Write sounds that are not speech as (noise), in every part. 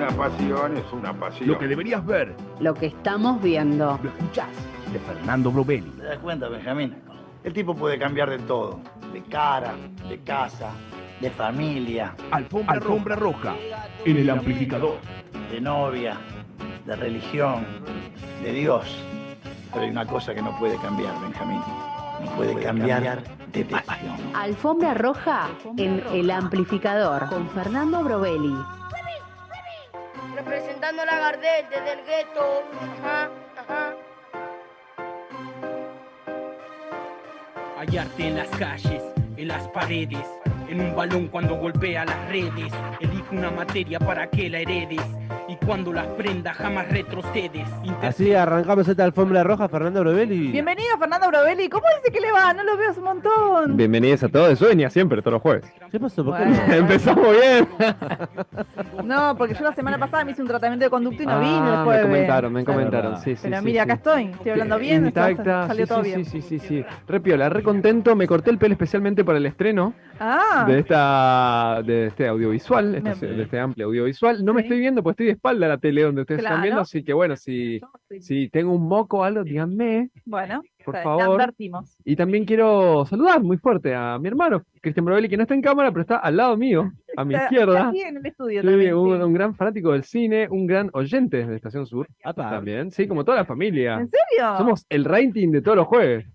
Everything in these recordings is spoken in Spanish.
Una pasión es una pasión. Lo que deberías ver, Lo que estamos viendo. lo escuchás, de Fernando Brovelli. ¿Te das cuenta, Benjamín? El tipo puede cambiar de todo. De cara, de casa, de familia, Alfombra, Alfombra roja, en el amplificador. de novia, de religión, de Dios. Pero hay una cosa que no puede cambiar, Benjamín. No puede cambiar de pasión. Alfombra roja en el amplificador con Fernando Brovelli. Representando a la Gardel desde el gueto. Ajá. Hallarte en las calles, en las paredes, en un balón cuando golpea las redes. Elige una materia para que la heredes. Y cuando las prendas jamás retrocedes. Inter- Así arrancamos esta alfombra roja, Fernando Brovelli. Bienvenido, Fernando Brovelli. ¿Cómo dice que le va? No lo veo hace un montón. Bienvenidos a todos, venía siempre, todos los jueves. ¿Qué pasó? ¿Por qué Bueno. no? Empezamos bien. No, porque yo la semana pasada me hice un tratamiento de conducto y no Ah, vine el me jueves. comentaron, me comentaron, sí, sí. Pero sí, mire, acá estoy. Estoy hablando bien. está- Intacta, Salió sí, todo sí, bien. Sí, sí, sí, sí. Re piola, re contento. Me corté el pelo especialmente para el estreno Ah, de esta de este audiovisual, Me- de este amplio audiovisual. No me estoy viendo, pues estoy espalda a la tele donde ustedes están viendo, así que bueno, si, si tengo un moco o algo, díganme, bueno. por te favor. advertimos. Y también quiero saludar muy fuerte a mi hermano, Cristian Brovelli, que no está en cámara, pero está al lado mío, (laughs) a mi Está- izquierda. está aquí en el estudio Sí, también. un, sí. un gran fanático del cine, un gran oyente de Estación Sur Apa. también, sí, como toda la familia. ¿En serio? Somos el rating de todos los jueves. (laughs)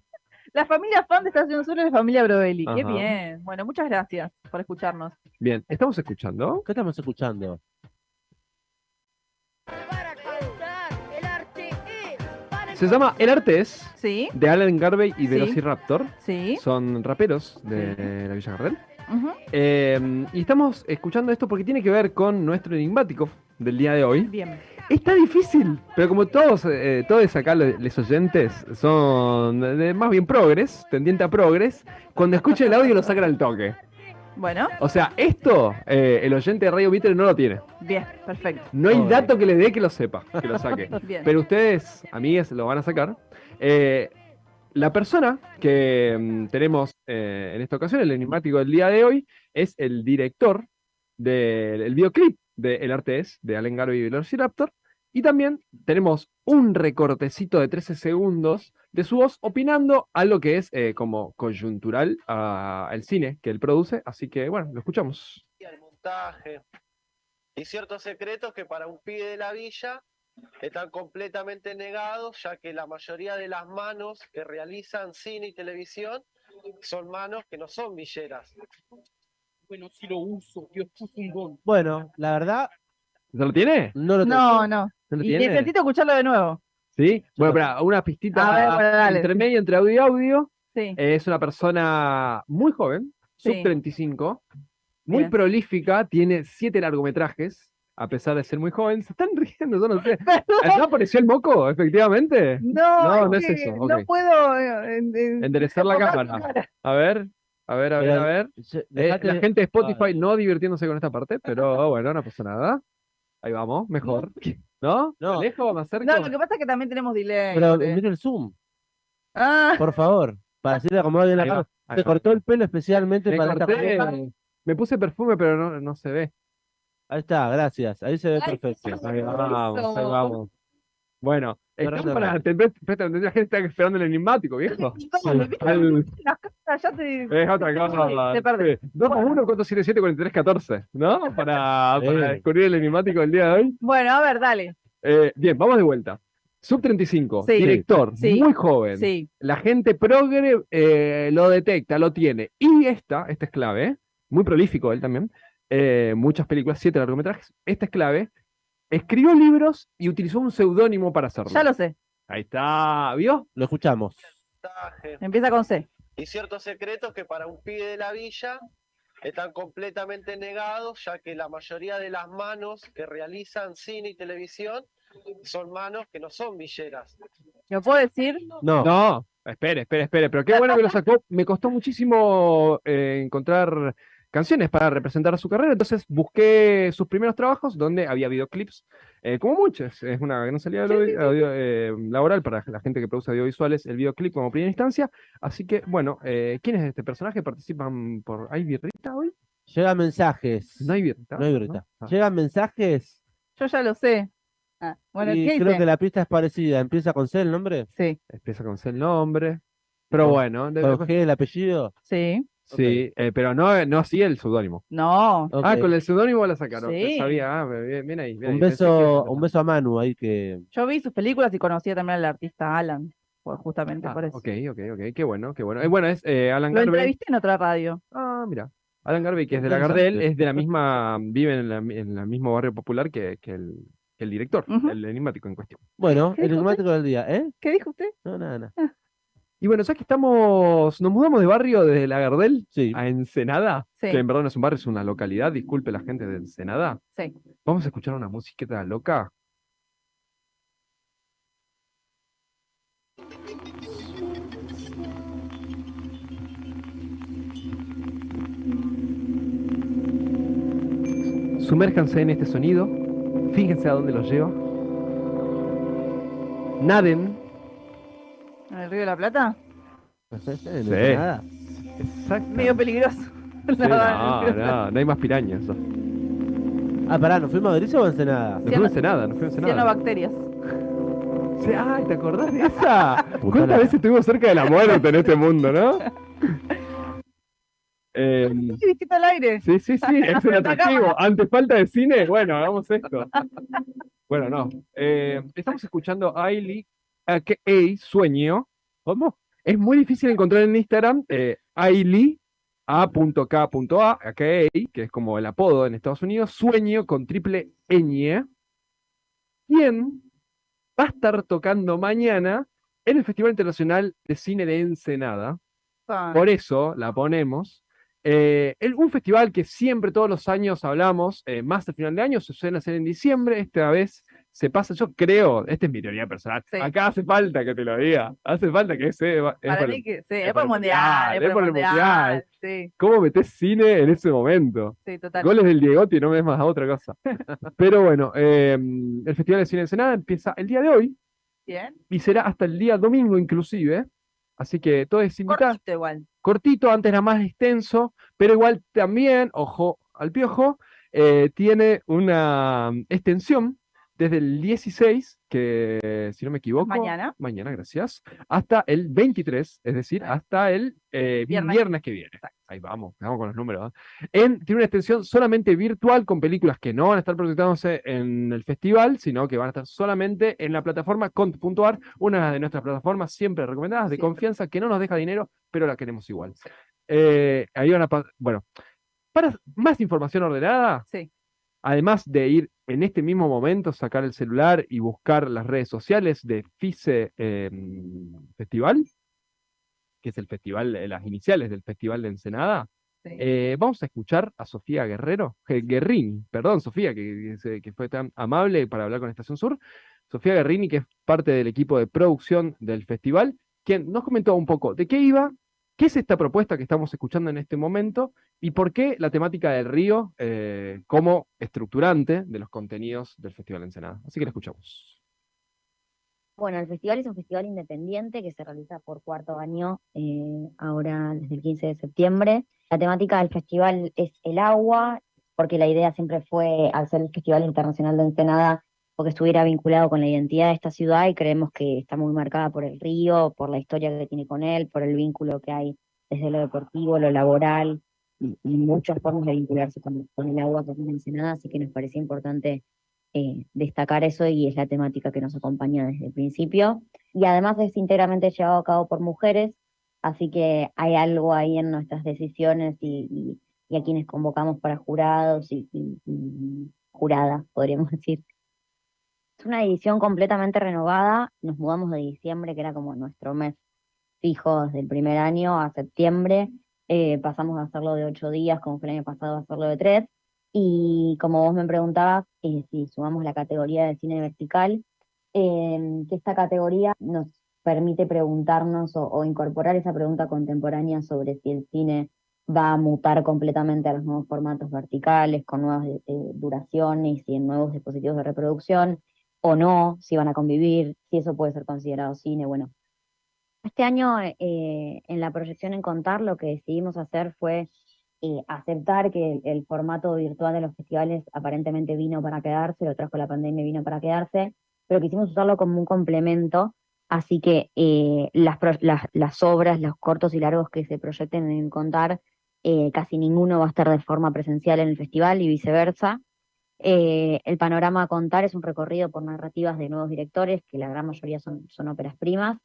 La familia fan de Estación Sur es la familia Brovelli. Qué bien. Bueno, muchas gracias por escucharnos. Bien, estamos escuchando. ¿Qué estamos escuchando? Se llama El Arte es, ¿Sí? de Alan Garvey y. Velociraptor. ¿Sí? Son raperos de la Villa Gardel. Eh, y estamos escuchando esto porque tiene que ver con nuestro enigmático del día de hoy. Bien. Está difícil, pero como todos, eh, todos acá los, oyentes son de- más bien progres, tendiente a progres, cuando escuchen el audio lo sacan al toque. Bueno, O sea, esto eh, el oyente de Radio Mitre no lo tiene. bien, perfecto. No hay dato que le dé que lo sepa, que lo saque. (laughs) Bien. Pero ustedes, amigues, lo van a sacar. Eh, la persona que mm, tenemos eh, en esta ocasión, el enigmático del día de hoy, es el director del el videoclip de El Arte es, de Allen Garvey y Velociraptor. Y también tenemos un recortecito de 13 segundos de su voz opinando algo que es eh, como coyuntural al cine que él produce. Así que, bueno, lo escuchamos. el montaje y ciertos secretos que para un pibe de la villa están completamente negados, ya que la mayoría de las manos que realizan cine y televisión son manos que no son villeras. Bueno, si lo uso, Dios puso un don. Bueno, la verdad, ¿Se lo tiene? no lo No, tengo. no. ¿Se lo Y tiene? necesito escucharlo de nuevo. ¿Sí? Bueno, espera, una pistita A ver, bueno, dale. entre medio, entre audio y audio. Sí. Es una persona muy joven, Sí. sub 35, muy Bien. prolífica, tiene siete largometrajes, a pesar de ser muy joven. Se están riendo, yo no sé. (laughs) ¿No apareció el moco, efectivamente? No, No, no es eso, No puedo. eh, en- en- Enderezar la cámara. A ver, a ver, a ver, Pero, a ver. se- Eh, dejate- la gente de Spotify no divirtiéndose con esta parte, pero (laughs) bueno, no pasa nada. Ahí vamos, mejor. (laughs) ¿No? No. ¿Me alejo? ¿Me acerco? No, lo que pasa es que también tenemos delay. Pero eh. mira el zoom, Ah, por favor. Para decirle acomodar bien la cara. va. cortó el pelo especialmente Me para esta corté, pareja. me puse perfume, pero no, no se ve. Ahí está, gracias. Ahí se ve Ay, perfecto. Ahí vamos, ahí vamos. Bueno, están Fernando para, Ramos. te, la gente está esperando el enigmático, viejo. no, Las caras ya te. es otra cosa. Te perdés. 2 a 1, 477, 43, 14, ¿no? Para, (laughs) para descubrir el enigmático del día de hoy. Bueno, a ver, dale. Eh, bien, vamos de vuelta. Sub 35, Sí. director, Sí. muy joven. Sí. La gente progre eh, lo detecta, lo tiene. Y esta, esta es clave, ¿eh? muy prolífico él también. eh, muchas películas, siete largometrajes. Esta es clave. Escribió libros y utilizó un seudónimo para hacerlo. Ya lo sé. Ahí está, ¿vio? Lo escuchamos. Empieza con C. Y ciertos secretos que para un pibe de la villa están completamente negados, ya que la mayoría de las manos que realizan cine y televisión son manos que no son villeras. ¿Lo puedo decir? No, No, espere, espere, espere. Pero qué bueno que lo sacó. Me costó muchísimo eh, encontrar canciones para representar su carrera, entonces busqué sus primeros trabajos donde había videoclips, eh, como muchos, es una gran salida Sí, sí, sí. audio- eh, laboral para la gente que produce audiovisuales, el videoclip como primera instancia, así que bueno, eh, ¿quién es este personaje? ¿Participan por... ¿Hay birrita hoy? llegan mensajes. No hay birrita. No hay birrita. Ah. Llegan mensajes Yo ya lo sé. Ah, bueno, Y ¿qué creo dice? que la pista es parecida. ¿Empieza con C el nombre? Sí, Empieza con C el nombre. Pero bueno, de- ¿Con G el apellido? sí. Sí, eh, pero no, no así el seudónimo. No. Ah, con el seudónimo la sacaron. Sí. Sabía, ah, bien, bien ahí. bien Un ahí. Pensé que- beso, un beso a Manu ahí que. Yo vi sus películas y conocía también al artista Alan. Pues justamente Ah, por eso. ok, ok, ok. Qué bueno, qué bueno. Eh, bueno, es eh, Alan Lo Garvey. entrevisté en otra radio. Ah, mira. Alan Garvey, que es de la. Gardel, es de la misma, vive en, la, en el mismo barrio popular que, que el, que el director, el enigmático en cuestión. Bueno, ¿Qué el enigmático del día, ¿eh? ¿Qué dijo usted? No, nada, nada. Y bueno, ya que estamos, nos mudamos de barrio desde la Gardel Sí. a Ensenada, Sí. que en verdad no es un barrio, es una localidad, disculpe la gente de Ensenada. Sí. Vamos a escuchar una musiqueta loca. Sumérjanse en este sonido, fíjense a dónde los lleva. Naden. ¿En el Río de la Plata? (laughs) Sí. Exacto. Medio peligroso. Sí, (laughs) no, no, no hay más pirañas. Ah, pará, ¿nos fuimos a Madrid o a Ensenada? fuimos a Ensenada, no fuimos a Ensenada. Cianobacterias. Sí, ay, ¿te acordás de esa? (laughs) ¿Cuántas la- veces estuvimos cerca de la muerte en este mundo, no? Eh, Sí, al aire. sí, sí, sí, es un atractivo. Ante falta de cine, bueno, hagamos esto. Bueno, no. Eh, estamos escuchando a Ailey, a que Sueño. ¿Cómo? Es muy difícil encontrar en Instagram eh, Ailey, A.K.A, a que es como el apodo en Estados Unidos, Sueño con triple ñ, quien va a estar tocando mañana en el Festival Internacional de Cine de Ensenada. Ah, Por eso la ponemos. Eh, el- un festival que siempre, todos los años hablamos, eh, más al final de año, se suele hacer en diciembre. Esta vez se pasa, yo creo, esta es mi teoría personal. Sí. Acá hace falta que te lo diga. Hace falta que se. es Para por- mí que sí, es es por el mundial, es por el mundial. Sí, ¿Cómo metes cine en ese momento? sí, total. Goles del Diegotti, no me ves más a otra cosa. (laughs) Pero bueno, eh, el Festival de Cine de Ensenada empieza el día de hoy Bien. y será hasta el día domingo inclusive. Así que todo es invitar. Cortito igual. cortito, antes era más extenso, pero igual también, ojo al piojo, eh, tiene una mm, extensión desde el 16, que si no me equivoco, Mañana. mañana, gracias, hasta el 23, es decir, hasta el eh, vi- Viernes. viernes. que viene. Exacto. Ahí vamos, vamos con los números. ¿eh? En, tiene una extensión solamente virtual con películas que no van a estar proyectándose en el festival, sino que van a estar solamente en la plataforma cont.ar, una de nuestras plataformas siempre recomendadas, de Siempre. confianza, que no nos deja dinero, pero la queremos igual. Eh, ahí van a bueno, para más información ordenada, Sí. Además de ir en este mismo momento, sacar el celular y buscar las redes sociales de FICE eh, Festival, que es el festival, eh, las iniciales del Festival de Ensenada, sí. eh, vamos a escuchar a Sofía Guerrero, Guerrini, perdón, Sofía, que, que fue tan amable para hablar con Estación Sur. Sofía Guerrini, que es parte del equipo de producción del festival, quien nos comentó un poco de qué iba, qué es esta propuesta que estamos escuchando en este momento y por qué la temática del río eh, como estructurante de los contenidos del Festival Ensenada. Así que la escuchamos. Bueno, el festival es un festival independiente que se realiza por cuarto año, eh, ahora desde el 15 de septiembre. La temática del festival es el agua, porque la idea siempre fue, al ser el Festival Internacional de Ensenada, porque estuviera vinculado con la identidad de esta ciudad y creemos que está muy marcada por el río, por la historia que tiene con él, por el vínculo que hay desde lo deportivo, lo laboral y, y muchas formas de vincularse con, el agua que tiene Ensenada, así que nos parecía importante eh, destacar eso y es la temática que nos acompaña desde el principio. Y además es íntegramente llevado a cabo por mujeres, así que hay algo ahí en nuestras decisiones y, a quienes convocamos para jurados y- y juradas, podríamos (laughs) decir. Es una edición completamente renovada, nos mudamos de diciembre, que era como nuestro mes fijo desde el primer año, a septiembre, eh, pasamos a hacerlo de ocho días, como fue el año pasado, a hacerlo de tres. Y como vos me preguntabas, eh, si sumamos la categoría de cine vertical, eh, que esta categoría nos permite preguntarnos o, o incorporar esa pregunta contemporánea sobre si el cine va a mutar completamente a los nuevos formatos verticales, con nuevas eh, duraciones y en nuevos dispositivos de reproducción, o no, si van a convivir, si eso puede ser considerado cine. Bueno, este año eh, en la proyección en Contar lo que decidimos hacer fue eh, aceptar que el, formato virtual de los festivales aparentemente vino para quedarse, lo trajo la pandemia vino para quedarse, pero quisimos usarlo como un complemento, así que eh, las, las, obras, los cortos y largos que se proyecten en Contar, casi ninguno va a estar de forma presencial en el festival y viceversa. Eh, el panorama a contar es un recorrido por narrativas de nuevos directores, que la gran mayoría son, son óperas primas,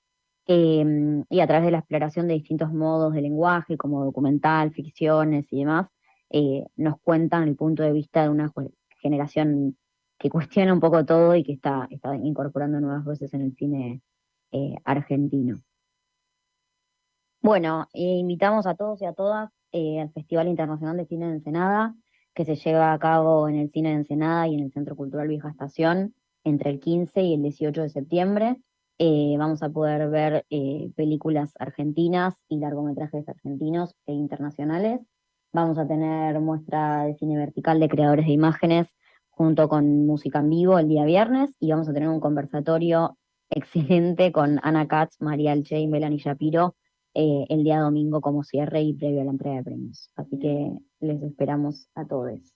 em, y a través de la exploración de distintos modos de lenguaje, como documental, ficciones y demás, eh, nos cuentan el punto de vista de una generación que cuestiona un poco todo y que está, está incorporando nuevas voces en el cine eh, argentino. Bueno, invitamos a todos y a todas al Festival Internacional de Cine de Ensenada, que se lleva a cabo en el Cine de Ensenada y en el Centro Cultural Vieja Estación entre el 15 y el 18 de septiembre. Eh, vamos a poder ver eh, películas argentinas y largometrajes argentinos e internacionales. Vamos a tener muestra de cine vertical de creadores de imágenes junto con música en vivo el día viernes y vamos a tener un conversatorio excelente con Ana Katz, María Alche y Melanie Shapiro eh, el día domingo como cierre y previo a la entrega de premios. Así que les esperamos a todos.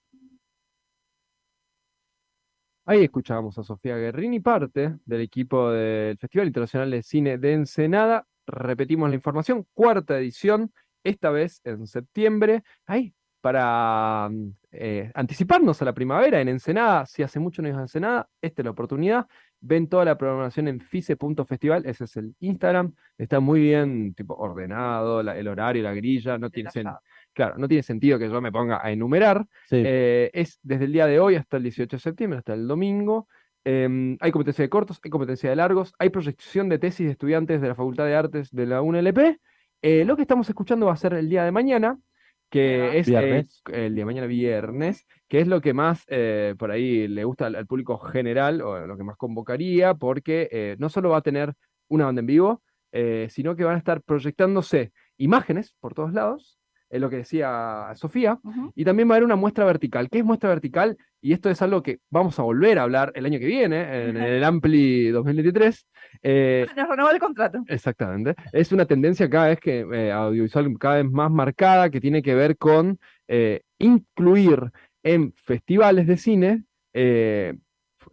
Ahí escuchábamos a Sofía Guerrini, parte del equipo del Festival Internacional de Cine de Ensenada. Repetimos la información, cuarta edición, esta vez en septiembre. Ahí, para mm, eh, anticiparnos a la primavera en Ensenada, si hace mucho no ibas a Ensenada, esta es la oportunidad. Ven toda la programación en fice.festival, ese es el Instagram. Está muy bien tipo, ordenado, la- el horario, la grilla, no tiene, sen- claro, no tiene sentido que yo me ponga a enumerar. Sí. Eh, es desde el día de hoy hasta el 18 de septiembre, hasta el domingo. Em, hay competencia de cortos, hay competencia de largos, hay proyección de tesis de estudiantes de la Facultad de Artes de la UNLP. Eh, lo que estamos escuchando va a ser el día de mañana, que es eh, el día de mañana viernes, que es lo que más eh, por ahí le gusta al, al público general, o lo que más convocaría, porque eh, no solo va a tener una banda en vivo, eh, sino que van a estar proyectándose imágenes por todos lados, es lo que decía Sofía, y también va a haber una muestra vertical. ¿Qué es muestra vertical? Y esto es algo que vamos a volver a hablar el año que viene, en el Ampli 2023. eh, Nos renovó el contrato. Exactamente. Es una tendencia cada vez que eh, audiovisual cada vez más marcada que tiene que ver con eh, incluir en festivales de cine eh,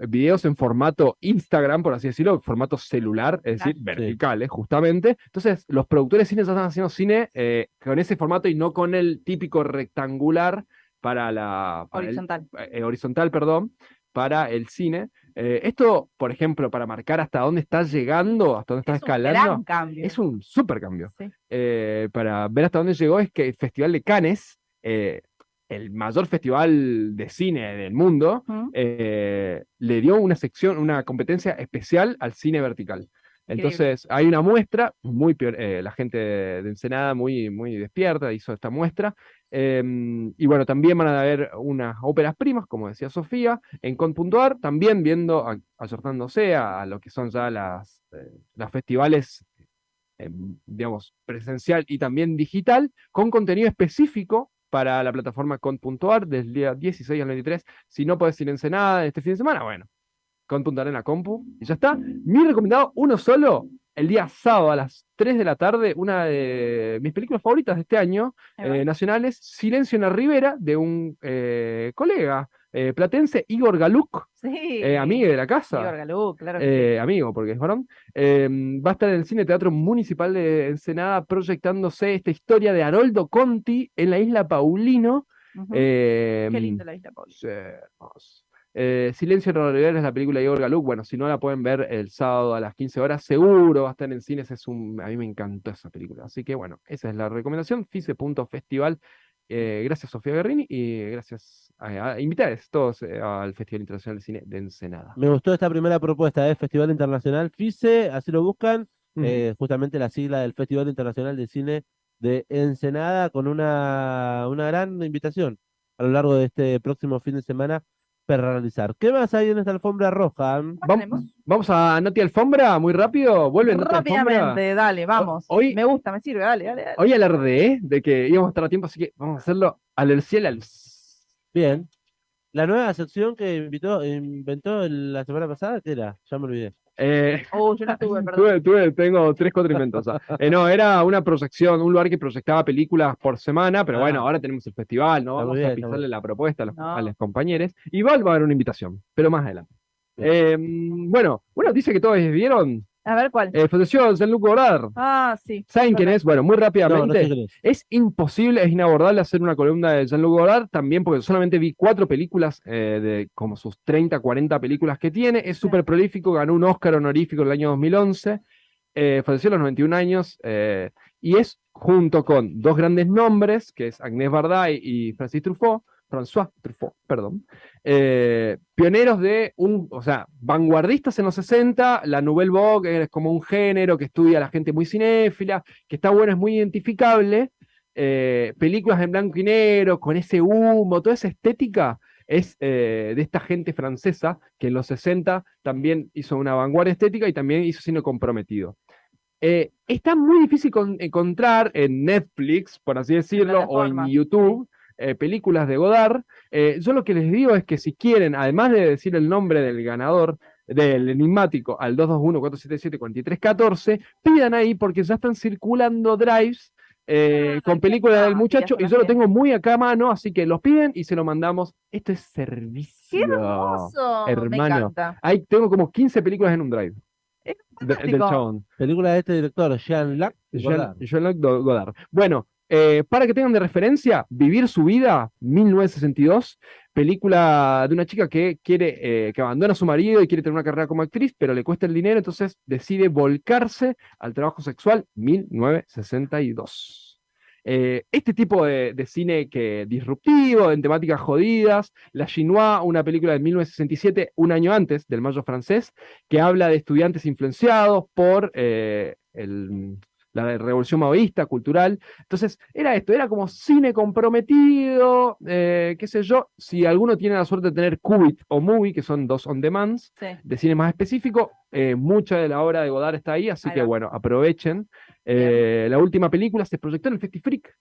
videos en formato Instagram, por así decirlo, formato celular, es decir, verticales, justamente. Entonces, los productores de cine ya están haciendo cine eh, con ese formato y no con el típico rectangular para la para el- Horizontal. eh, horizontal, perdón, para el cine. Eh, esto, por ejemplo, para marcar hasta dónde está llegando, hasta dónde está escalando, Gran cambio. es un súper cambio. Sí. Para ver hasta dónde llegó es que el Festival de Cannes, el mayor festival de cine del mundo, eh, le dio una sección, una competencia especial al cine vertical. Entonces, hay una muestra, muy eh, la gente de Ensenada muy, muy despierta hizo esta muestra. em, y bueno, también van a haber unas óperas primas, como decía Sofía, en con.ar, también viendo, a- acertándose a, a lo que son ya las, eh, los festivales, em, digamos, presencial y también digital, con contenido específico para la plataforma con.ar del día 16 al 23. Si no podés ir Ensenada este fin de semana, bueno, con.ar en la compu y ya está. Mi recomendado, uno solo, el día sábado a las 3 de la tarde, una de mis películas favoritas de este año, eh, nacionales, Silencio en la Ribera, de un eh, colega eh, platense, Igor Galuk, Sí. eh, amigo de la casa. Igor Galú, claro que Eh, amigo, porque es varón, eh, va a estar en el Cine Teatro Municipal de Ensenada proyectándose esta historia de Haroldo Conti en la isla Paulino. sí. Eh, Qué lindo la isla, Pauli. Sí. Eh, Silencio en es la película de Igor Galuk. Bueno, si no la pueden ver el sábado a las 15 horas, seguro va a estar en cines. Es un, a mí me encantó esa película. Así que bueno, esa es la recomendación. Fice.festival. Eh, gracias Sofía Guerrini y gracias a, a invitados todos eh, al Festival Internacional de Cine de Ensenada. Me gustó esta primera propuesta del Festival Internacional FICE, así lo buscan, eh, justamente la sigla del Festival Internacional de Cine de Ensenada, con una, una gran invitación a lo largo de este próximo fin de semana para realizar. ¿Qué más hay en esta alfombra roja? Vam- Vamos a Nati Alfombra, muy rápido. Vuelve Nati Alfombra. Rápidamente, dale, vamos. hoy- Me gusta, me sirve, dale, dale, dale. Hoy alardeé de que íbamos a estar a tiempo, así que vamos a hacerlo al cielo. Al... Bien. La nueva sección que invitó, inventó la semana pasada, ¿qué era? Ya me olvidé. Eh, Oh, yo no estuve, (laughs) perdón. tuve, tuve- tengo tres cuatrimentos. Eh, no, era una proyección, un lugar que proyectaba películas por semana, pero bueno, Ah. ahora tenemos el festival, ¿no? Vamos bien, a pisarle la propuesta a los, a los compañeros. Igual va a haber una invitación, pero más adelante. Eh, bueno, bueno, dice que todos vieron. A ver cuál. Eh, falleció Jean-Luc Godard. Ah, sí. ¿Saben quién es? Bueno, muy No, no rápidamente. sé quién es. Es imposible, es inabordable hacer una columna de Jean-Luc Godard, también porque solamente vi cuatro películas, eh, de como sus 30, 40 películas que tiene. Es súper prolífico, ganó un Oscar honorífico en el año 2011, eh, falleció a los 91 años, eh, y es junto con dos grandes nombres, que es Agnès Varda y Francis Truffaut, François Truffaut, perdón, eh, pioneros de un, o sea, vanguardistas en los 60, la Nouvelle Vogue es como un género que estudia a la gente muy cinéfila, que está bueno, es muy identificable, eh, películas en blanco y negro, con ese humo, toda esa estética, es eh, de esta gente francesa que en los 60 también hizo una vanguardia estética y también hizo cine comprometido. Eh, está muy difícil con- encontrar en Netflix, por así decirlo, o en YouTube, eh, películas de Godard. Eh, yo lo que les digo es que si quieren, además de decir el nombre del ganador, del enigmático al 221-477-4314, pidan ahí porque ya están circulando drives eh, Ah, con películas del muchacho y yo lo tengo muy acá a mano, así que los piden y se lo mandamos. Esto es servicio. ¡Qué hermoso! Me hermano. encanta. Ahí tengo como 15 películas en un drive. Es de- del chabón. Película de este director, Jean-Luc Godard. Jean- Godard. Bueno, eh, para que tengan de referencia, Vivir su vida, 1962, película de una chica que quiere, eh, que abandona a su marido y quiere tener una carrera como actriz, pero le cuesta el dinero, entonces decide volcarse al trabajo sexual, 1962. Eh, este tipo de, cine que disruptivo, en temáticas jodidas, La Chinois, una película de 1967, un año antes del Mayo francés, que habla de estudiantes influenciados por el- la revolución maoísta, cultural. Entonces, era esto, era como cine comprometido, eh, qué sé yo. Si alguno tiene la suerte de tener Qubit o Movie, que son dos on demands, Sí. de cine más específico, eh, mucha de la obra de Godard está ahí, así Ahí que bueno, aprovechen. Eh, la última película se proyectó en el Festifreak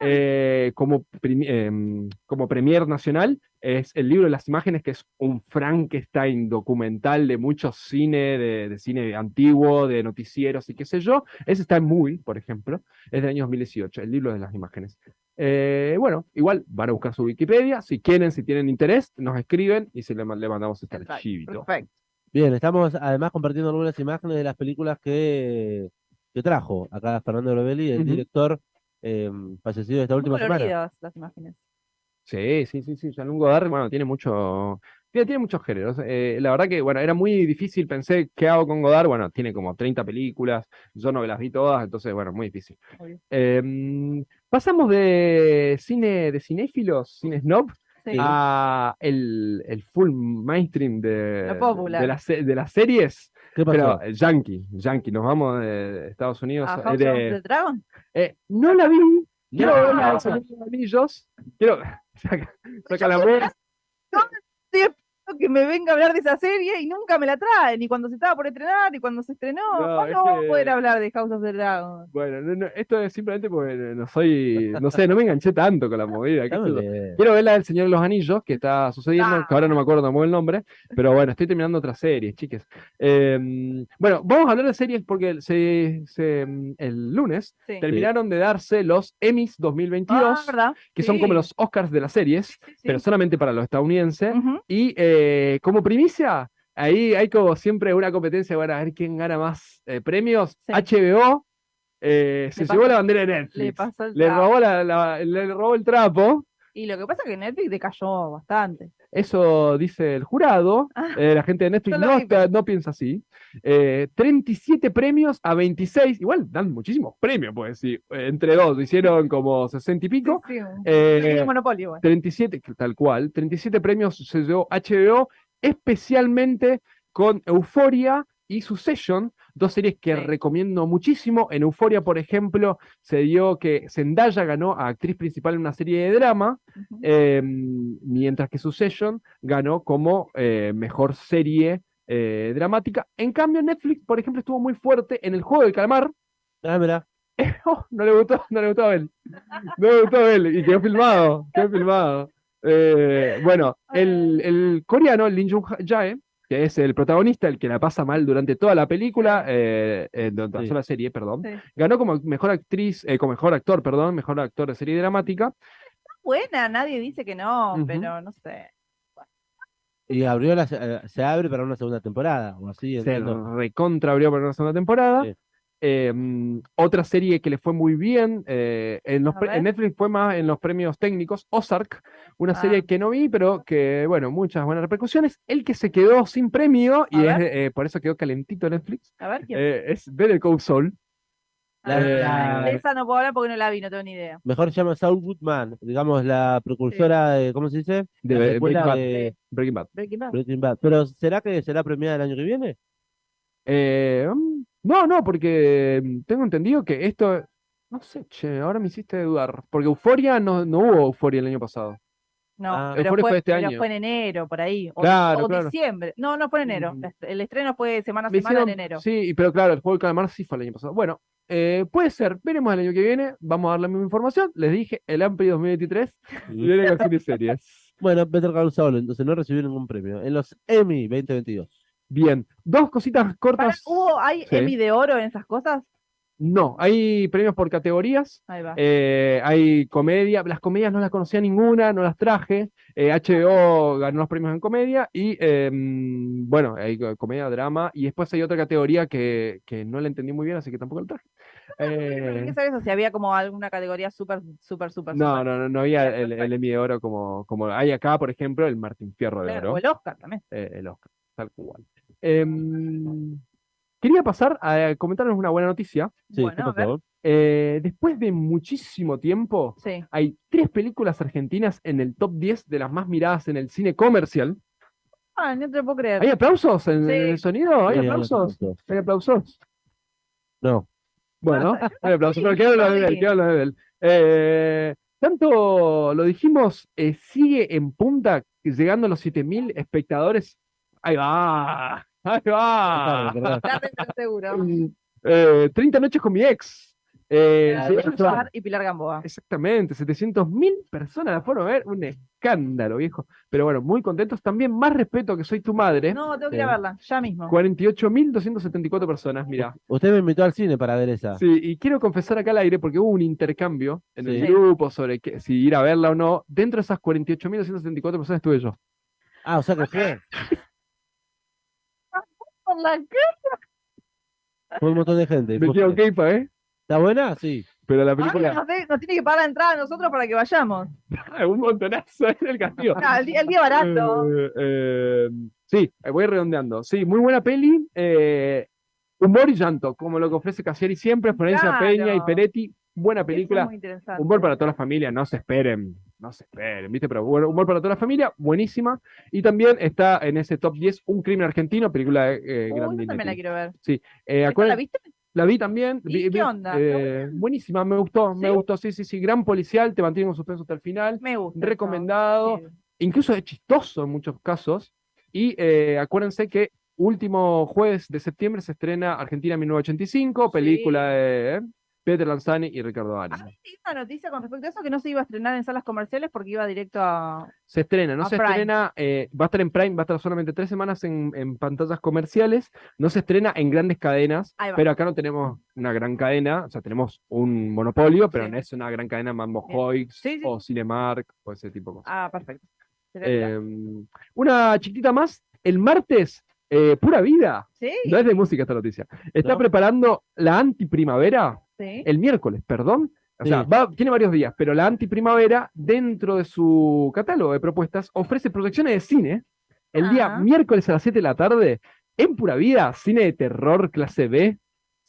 eh, como, prim- em, como premier nacional. Es el libro de las imágenes, que es un Frankenstein documental de mucho cine, de, de cine antiguo, de noticieros y qué sé yo. Ese está en Movie, por ejemplo, es del año 2018, el libro de las imágenes. Eh, bueno, igual van a buscar su Wikipedia. Si quieren, si tienen interés, nos escriben y se le, ma- le mandamos este Perfecto, archivito. Perfecto. Bien, estamos además compartiendo algunas imágenes de las películas que, que trajo acá Fernando Brovelli, el director eh, fallecido esta última semana. coloridas las imágenes. Sí, sí, sí, sí. Jean-Luc Godard, bueno, tiene mucho. Tiene, tiene muchos géneros. Eh, la verdad que, bueno, era muy difícil. Pensé, ¿qué hago con Godard? Bueno, tiene como 30 películas. Yo no me las vi todas, entonces, bueno, muy difícil. Em, pasamos de cine de cinéfilos, cine snob, Sí. a el, el full mainstream de, de, las, de las series. ¿Qué pasó? Pero eh, yankee, yankee, nos vamos de Estados Unidos. ¿A eh, House de- of the Dragon? eh, no la vi. Quiero No. ver la de Señor de los Anillos. Quiero. (laughs) Saca, saca la voz. Que me venga a hablar de esa serie y nunca me la trae, ni cuando se estaba por estrenar, ni cuando se estrenó. No, ¿Cuándo vamos que- a poder hablar de House of the Dragon? Bueno, no, no, esto es simplemente porque no soy. No sé, no me enganché tanto con la movida. Quiero ver la del Señor de los Anillos, que está sucediendo, Ah. que ahora no me acuerdo tampoco el nombre, pero bueno, estoy terminando otras series, chiques. Eh, bueno, vamos a hablar de series porque se, se, mm, el lunes Sí. terminaron de darse los Emmys 2022, Ah, que son como los Oscars de las series, Sí, sí, sí. pero solamente para los estadounidenses. Y eh, como primicia, ahí hay como siempre una competencia para ver quién gana más eh, premios. Sí. HBO eh, se Le llevó la bandera de Netflix. pasó el Le trapo. robó, la, la- le robó el trapo. Y lo que pasa es que Netflix decayó bastante. Eso dice el jurado. Ah, Eh, la gente de Netflix no, está- no piensa así. Eh, 37 premios a 26. Igual dan muchísimos premios, pues sí. Entre dos, hicieron como 60 y pico. Sí, un- Eh, monopolio. bueno. 37, que tal cual, 37 premios se llevó HBO, especialmente con Euphoria y Succession, dos series que Sí. recomiendo muchísimo. En Euphoria, por ejemplo, se dio que Zendaya ganó a actriz principal en una serie de drama, eh, mientras que Succession ganó como eh, mejor serie eh, dramática. En cambio, Netflix, por ejemplo, estuvo muy fuerte en el juego del calamar. Ah, mira. (laughs) Oh, no le gustó, no le gustó a él. No le gustó a él. Y quedó filmado, quedó filmado. Eh, bueno, el, el coreano, Lin Jung Jae, que es el protagonista, el que la pasa mal durante toda la película, eh, eh, durante Sí. toda la serie, perdón. Sí. Ganó como mejor actriz, eh, como mejor actor, perdón, mejor actor de serie dramática. Buena, nadie dice que no, pero no sé. Y abrió la, se eh, se abre para una segunda temporada, o así, Se recontra abrió para una segunda temporada. Sí. Eh, mm, otra serie que le fue muy bien eh, en, los. Netflix fue más en los premios técnicos Ozark, una Ah. serie que no vi, pero que, bueno, muchas buenas repercusiones. El que se quedó sin premio, y es, eh, por eso quedó calentito Netflix, A ver quién. eh, es Better Call Saul. Ah, la- la- de esa no puedo hablar porque no la vi, no tengo ni idea. Mejor se llama Saul Goodman, digamos la precursora de, ¿cómo se dice? De Breaking Bad. de Breaking Bad. Breaking Bad. Breaking Bad. Pero ¿será que será premiada el año que viene? Eh, mm, no, no, porque mm, tengo entendido que esto, no sé, che, ahora me hiciste dudar, porque Euforia no, no hubo Euforia el año pasado. No, Ah. pero, fue, fue este pero año. fue en enero, por ahí. O, Claro, o claro. diciembre. No, no fue en enero. Mm. El estreno fue semana a Me semana en enero. Sí, pero claro, el juego del calamar sí fue el año pasado. Bueno, eh, puede ser, veremos el año que viene, vamos a dar la misma información. Les dije, el Ampli 2023 (laughs) viene con series. Bueno, Better Call Saul, entonces no recibió ningún premio. En los Emmy 2022. Bien, dos cositas cortas. ¿Hubo, ¿Hay Sí. Emmy de oro en esas cosas? No, hay premios por categorías. Ahí va. Eh, hay comedia, las comedias no las conocía ninguna, no las traje. Eh, HBO ganó los premios en comedia y eh, mm, bueno, hay co- comedia, drama y después hay otra categoría que, que no la entendí muy bien, así que tampoco la traje. (laughs) ¿Por Eh, qué sabes eso? Si había como alguna categoría súper, súper, súper, no, no, no, no había (laughs) el. Emmy de oro como, como hay acá, por ejemplo, el Martín Fierro de Claro, Oro, o el Oscar también. eh, el Oscar, tal cual. Em, quería pasar a comentarles una buena noticia. Sí, Bueno, ¿qué a ver. Eh, después de muchísimo tiempo, Sí. hay tres películas argentinas en el top 10 de las más miradas en el cine comercial. Ah, no te lo puedo creer. ¿Hay aplausos en, Sí. en el sonido? ¿Hay Sí, aplausos? ¿Hay aplausos? No. Bueno, Ah, hay aplausos, sí, pero quedan los de él, quedan los de él. Eh, tanto lo dijimos, eh, sigue en punta, llegando a los 7000 espectadores. Ahí va, ahí va. Recordá, recordá. Date el seguro. (laughs) Eh, 30 noches con mi ex. Eh, Suar y Pilar Gamboa. Exactamente, 700.000 personas la fueron a ver, un escándalo, viejo. Pero bueno, muy contentos. También más respeto que soy tu madre. No, tengo que ir a Sí. verla, ya mismo. 48.274 personas, mira. (laughs) Usted me invitó al cine para ver esa. Sí, y quiero confesar acá al aire porque hubo un intercambio en el Sí. grupo sobre que- si ir a verla o no. Dentro de esas 48.274 personas estuve yo. Ah, o sea que fue. (laughs) Por la Fue un montón de gente. Me quedo ¿eh? ¿Está buena? Sí. Pero la Ah, película, nos, de- nos tiene que pagar la entrada a nosotros para que vayamos. (laughs) un montonazo en el castigo. Ah, el, día, el día barato. Eh, eh, sí, voy redondeando. Sí, muy buena peli. eh, humor y llanto, como lo que ofrece Casieri siempre, Florencia Claro. Peña y Peretti. Buena película. muy interesante. Humor para toda la familia, no se esperen, no se esperen, ¿viste? Pero bueno, humor para toda la familia, buenísima. Y también está en ese top 10 Un crimen argentino, película de eh, Uy, Grandi yo también la quiero ver. Eh, ¿Esta acuérden- ¿La viste? la vi también. ¿Y vi- qué onda? ¿Está eh, buenísima, me gustó, me ¿Sí? gustó, sí, sí, sí. Gran policial, te mantiene con suspenso hasta el final. Me gusta. Recomendado, Sí. incluso es chistoso en muchos casos. Y eh, acuérdense que último jueves de septiembre se estrena Argentina 1985, película de eh, Peter Lanzani y Ricardo Ari. Una noticia con respecto a eso que no se iba a estrenar en salas comerciales porque iba directo a. Se estrena, no se Prime. estrena, eh, va a estar en Prime, va a estar solamente tres semanas en, en pantallas comerciales, no se estrena en grandes cadenas, pero acá no tenemos una gran cadena, o sea, tenemos un monopolio, pero Sí. no es una gran cadena Mambo. Hoix Sí, o Cinemark o ese tipo de cosas. Ah, perfecto. Eh, una chiquitita más, el martes, eh, Pura Vida, sí, no es de música esta noticia, está No. preparando la antiprimavera sí. el miércoles, perdón. O sea, va- tiene varios días, pero la antiprimavera, dentro de su catálogo de propuestas, ofrece proyecciones de cine el día miércoles a las 7 de la tarde, en pura vida, cine de terror clase B,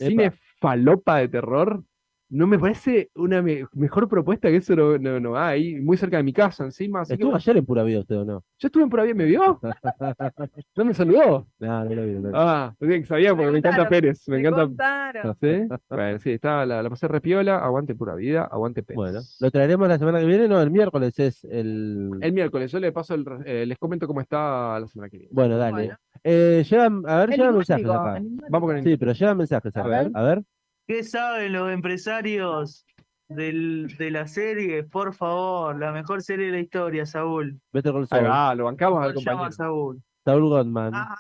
cine falopa de terror. No me parece una me- mejor propuesta que eso no, no, no hay, muy cerca de mi casa encima. Así ¿Estuvo ayer en pura vida usted o no? yo estuve en pura vida, ¿me vio? (laughs) ¿No me saludó? No, no lo vi. no lo vi. Ah, sabía porque me encanta contaron, Pérez, me Me encanta. ¿Sí? Bueno, sí, estaba, la, la pasé repiola, aguante pura vida, aguante Pérez. Bueno, ¿lo traeremos la semana que viene? No, el miércoles es el... El miércoles, yo le paso el, eh, les comento cómo está la semana que viene. Bueno, dale. Bueno. Eh, llegan, a ver, llegan mensajes. Vamos con el Sí, pero llegan mensajes A ver. A ver. ¿Qué saben los empresarios del, de la serie? Por favor, la mejor serie de la historia, Saúl. Call Ahí Saul. va, lo bancamos al Se llama compañero. Saúl. Saúl Goldman. Ah,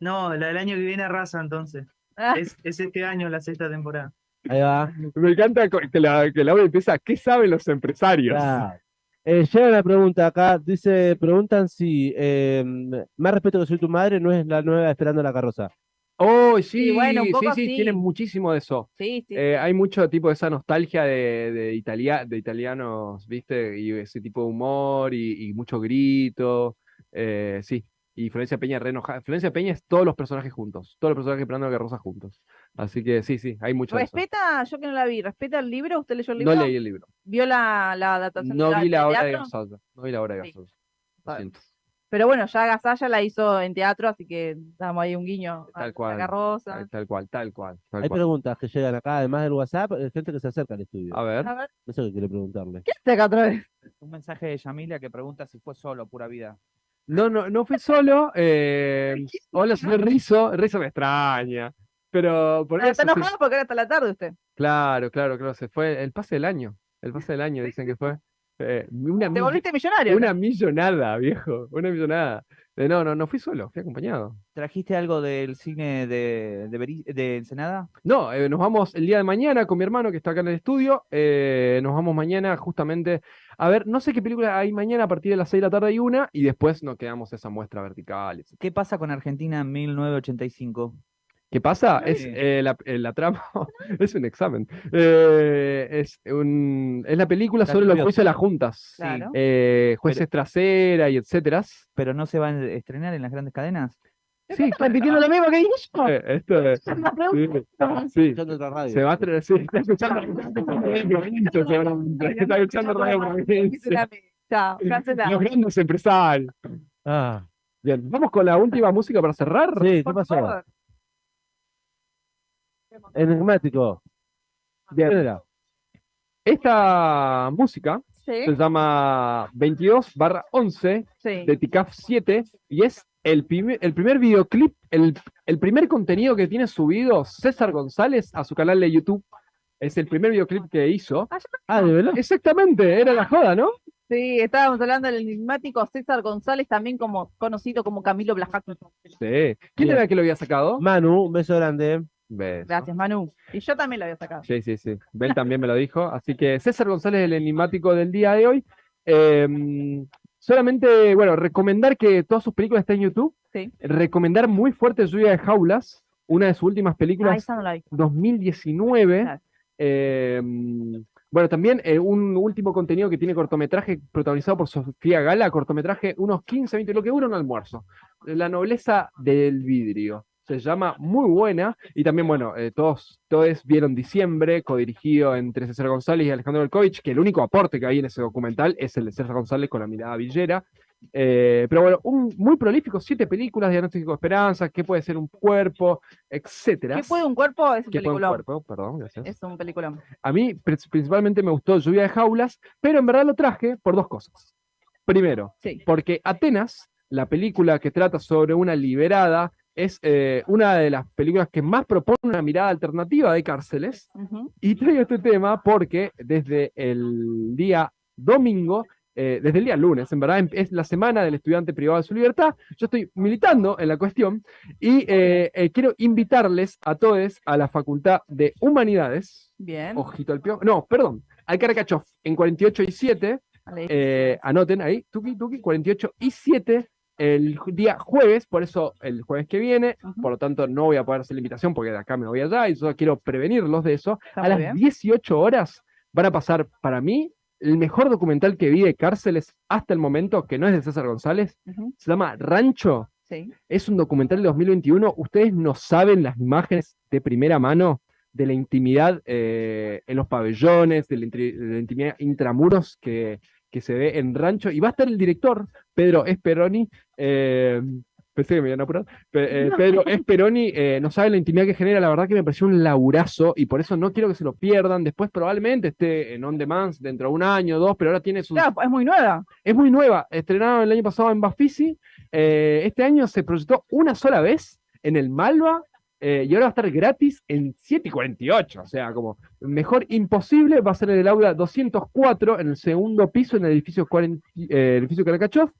no, la del año que viene arrasa entonces. Ah. Es, es este año la sexta temporada. Ahí va. Me encanta que la, que la obra empieza, ¿qué saben los empresarios? Claro. Eh, llega una pregunta acá, dice, preguntan si eh, Más respeto que soy tu madre no es la nueva Esperando la carroza. Oh, sí, Y bueno, un sí, poco sí, sí. tienen muchísimo de eso. Sí, sí. Eh, hay mucho tipo de esa nostalgia de, de, italia- de italianos, ¿viste? Y ese tipo de humor y, y mucho grito. eh, sí, y Florencia Peña re enojada. Florencia Peña es todos los personajes juntos, todos los personajes esperando la carroza juntos. Así que sí, sí, hay mucho de eso. ¿Respeta, yo que no la vi, respeta el libro? ¿Usted leyó el libro? No leí el libro. ¿Vio la, la adaptación No vi la de obra de? Gasosa. No vi la obra de. Gasosa. Lo siento. Pero bueno, ya Gasalla la hizo en teatro, así que damos ahí un guiño a Tal cual. carroza. Tal, tal cual, tal cual, tal Hay cual. preguntas que llegan acá, además del WhatsApp, gente que se acerca al estudio. A ver. A ver, No sé qué quiere preguntarle. ¿qué hace acá otra vez? Un mensaje de Yamilia que pregunta si fue solo, pura vida. No, no, no fui solo. eh, hola, señor Rizo. Rizo me extraña. Pero por Ah, eso Está sí- enojado porque era hasta la tarde usted. Claro, claro, claro. Se fue el pase del año. El pase del año, dicen que fue. Eh, una, Te volviste millonario. una millonada, (laughs) viejo. Una millonada. Eh, no, no, no fui solo, fui acompañado. ¿Trajiste algo del cine de, de, Beri- de Ensenada? No, eh, nos vamos el día de mañana con mi hermano que está acá en el estudio. eh, nos vamos mañana justamente a ver, no sé qué película hay mañana a partir de las 6 de la tarde hay una y después nos quedamos esa muestra vertical. etc. ¿Qué pasa con Argentina en 1985? ¿Qué pasa? Es eh, la, eh, la trama, (laughs) es un examen. Eh, es, un, es la película La sobre los juicios de las juntas. Claro. eh, jueces trasera y etcétera. ¿Pero no se va a estrenar en las grandes cadenas? Sí, Está repitiendo lo mismo que dije yo. eh, esto es- sí, radio. Se va a estrenar, sí, está escuchando Radio seguramente. Está escuchando Radio Provincia. Chao, cancelado. Los grandes empresarios. Ah, Bien, vamos con la última música para cerrar. sí, ¿qué Por pasó? Enigmático. Bien. ¿Quién era? Esta música Sí, se llama 22 barra 11 sí. de TICAF 7 y es el, primer- el primer videoclip, el, el primer contenido que tiene subido César González a su canal de YouTube. Es el primer videoclip que hizo. Ah, Ah, de verdad. Exactamente, era la joda, ¿no? Sí, estábamos hablando del enigmático César González, también como conocido como Camilo Blajaco. Sí. ¿Quién Bien. era el que lo había sacado? Manu, un beso grande. Beso. Gracias, Manu. Y yo también lo había sacado. Sí, sí, sí. Bel también me lo dijo. Así que César González, el enigmático del día de hoy. Em, solamente, bueno, recomendar que todas sus películas están en YouTube. Sí. Recomendar muy fuerte Lluvia de Jaulas, una de sus últimas Ah, películas, esa no la vi. 2019. Claro. Em, bueno, también eh, un último contenido que tiene cortometraje protagonizado por Sofía Gala, cortometraje unos 15, 20, lo que dura un almuerzo. La nobleza del vidrio. Se llama muy buena. Y también, bueno, eh, todos, todos vieron Diciembre, codirigido entre César González y Alejandro Belkovich, que el único aporte que hay en ese documental es el de César González con la mirada villera. Eh, pero bueno, un, muy prolífico, siete películas, Diagnóstico de Esperanza, qué puede ser un cuerpo, etcétera. ¿Qué puede un cuerpo? Es un ¿Qué puede un peliculón. cuerpo? Perdón, gracias. Es un peliculón. A mí pr- principalmente me gustó Lluvia de Jaulas, pero en verdad lo traje por dos cosas. Primero, Sí. porque Atenas, la película que trata sobre una liberada, es eh, una de las películas que más propone una mirada alternativa de cárceles. Y traigo este tema porque desde el día domingo, eh, desde el día lunes, en verdad, em- es la semana del estudiante privado de su libertad. Yo estoy militando en la cuestión y eh, quiero invitarles a todos a la Facultad de Humanidades. Bien. Ojito al pio. No, perdón, al Caracachov, en 48 y 7. Vale. eh, anoten ahí, tuki, tuki, 48 y 7 el día jueves, por eso el jueves que viene, por lo tanto no voy a poder hacer la invitación porque de acá me voy allá y yo quiero prevenirlos de eso. Está a las bien. 18 horas van a pasar para mí el mejor documental que vi de cárceles hasta el momento, que no es de César González, se llama Rancho. Sí. Es un documental de 2021. Ustedes no saben las imágenes de primera mano de la intimidad eh, en los pabellones, de la, de la intimidad intramuros que, que se ve en Rancho. Y va a estar el director, Pedro Esperoni. eh, pensé que me iban a apurar. Pe- eh, Pedro (laughs) Esperoni eh, no sabe la intimidad que genera. La verdad que me pareció un laburazo y por eso no quiero que se lo pierdan. Después probablemente esté en On Demand dentro de un año o dos, pero ahora tiene Claro, es muy nueva. es muy nueva, estrenaron el año pasado en Bafisi. eh, este año se proyectó una sola vez en el Malva eh, y ahora va a estar gratis en 7 y 48. O sea, como mejor imposible. Va a ser en el aula 204, en el segundo piso, en el edificio, 40 eh, edificio Karakachov.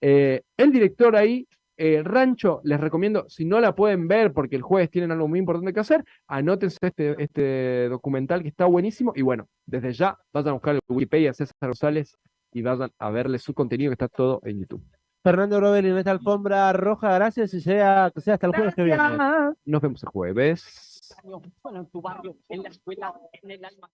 Eh, el director ahí Rancho, les recomiendo, si no la pueden ver porque el jueves tienen algo muy importante que hacer, anótense este, este documental que está buenísimo. Y bueno, desde ya vayan a buscar el Wikipedia César Rosales y vayan a verle su contenido que está todo en YouTube. Fernando Robel en esta alfombra roja, gracias y sea, que sea hasta el jueves que viene. Nos vemos el jueves. Bueno, en tu barrio, en la escuela, en el alma.